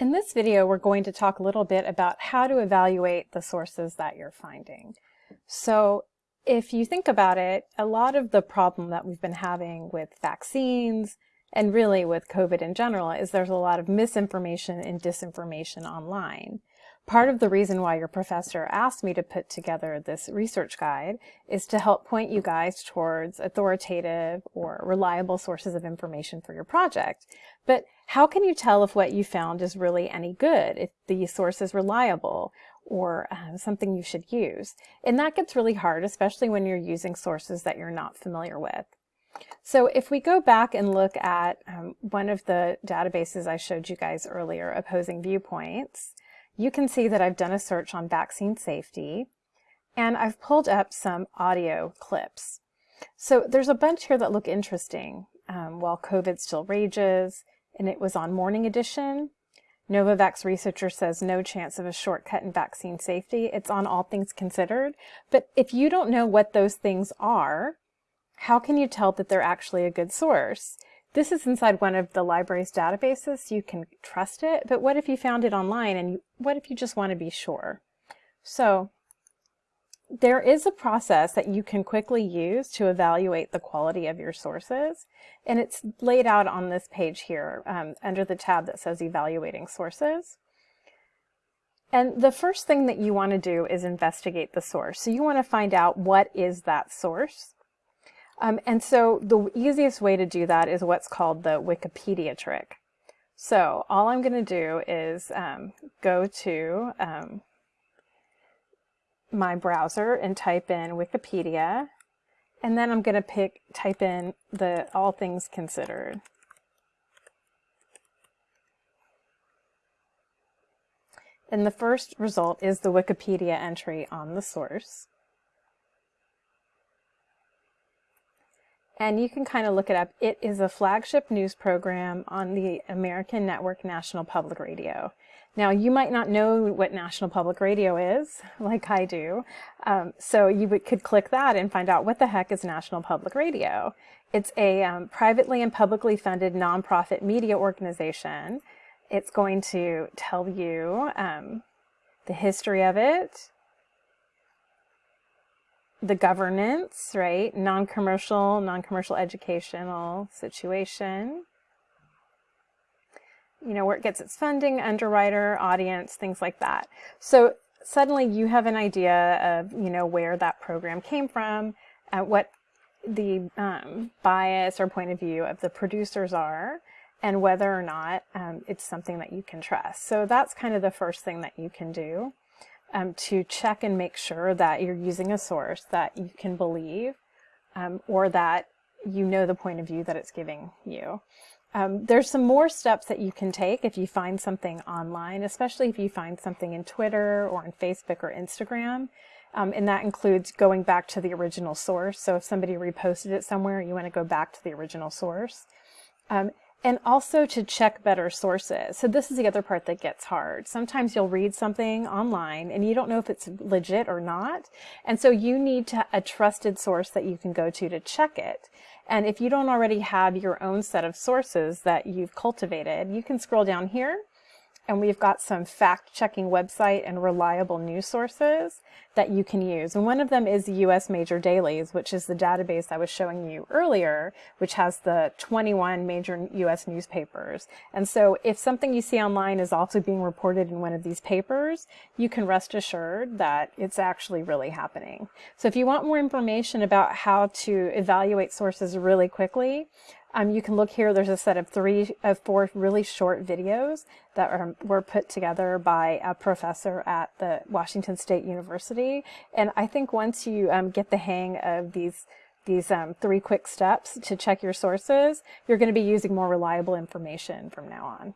In this video, we're going to talk a little bit about how to evaluate the sources that you're finding. So if you think about it, a lot of the problem that we've been having with vaccines and really with COVID in general is there's a lot of misinformation and disinformation online. Part of the reason why your professor asked me to put together this research guide is to help point you guys towards authoritative or reliable sources of information for your project. But how can you tell if what you found is really any good, if the source is reliable or uh, something you should use? And that gets really hard, especially when you're using sources that you're not familiar with. So if we go back and look at um, one of the databases I showed you guys earlier, Opposing Viewpoints, you can see that I've done a search on vaccine safety and I've pulled up some audio clips. So there's a bunch here that look interesting. Um, while COVID still rages, and it was on Morning Edition. Novavax researcher says no chance of a shortcut in vaccine safety. It's on All Things Considered. But if you don't know what those things are, how can you tell that they're actually a good source? This is inside one of the library's databases. You can trust it, but what if you found it online and you, what if you just want to be sure? So there is a process that you can quickly use to evaluate the quality of your sources, and it's laid out on this page here um, under the tab that says Evaluating Sources. And the first thing that you want to do is investigate the source. So you want to find out what is that source. Um, and so the easiest way to do that is what's called the Wikipedia trick. So all I'm going to do is um, go to um, my browser and type in Wikipedia, and then I'm going to pick type in the all things considered. And the first result is the Wikipedia entry on the source. And you can kind of look it up. It is a flagship news program on the American Network National Public Radio. Now, you might not know what National Public Radio is, like I do, um, so you could click that and find out what the heck is National Public Radio. It's a um, privately and publicly funded nonprofit media organization. It's going to tell you um, the history of it, the governance, right? Non-commercial, non-commercial educational situation. You know, where it gets its funding, underwriter, audience, things like that. So suddenly you have an idea of, you know, where that program came from, what the um, bias or point of view of the producers are, and whether or not um, it's something that you can trust. So that's kind of the first thing that you can do um, to check and make sure that you're using a source that you can believe um, or that you know the point of view that it's giving you. Um, there's some more steps that you can take if you find something online, especially if you find something in Twitter or on Facebook or Instagram. Um, and that includes going back to the original source. So if somebody reposted it somewhere, you want to go back to the original source. Um, and also to check better sources. So this is the other part that gets hard. Sometimes you'll read something online and you don't know if it's legit or not. And so you need to, a trusted source that you can go to to check it. And if you don't already have your own set of sources that you've cultivated, you can scroll down here and we've got some fact-checking website and reliable news sources that you can use. And one of them is the U.S. Major Dailies, which is the database I was showing you earlier, which has the 21 major U.S. newspapers. And so if something you see online is also being reported in one of these papers, you can rest assured that it's actually really happening. So if you want more information about how to evaluate sources really quickly, um, you can look here, there's a set of three of four really short videos that are, were put together by a professor at the Washington State University. And I think once you um, get the hang of these these um, three quick steps to check your sources, you're going to be using more reliable information from now on.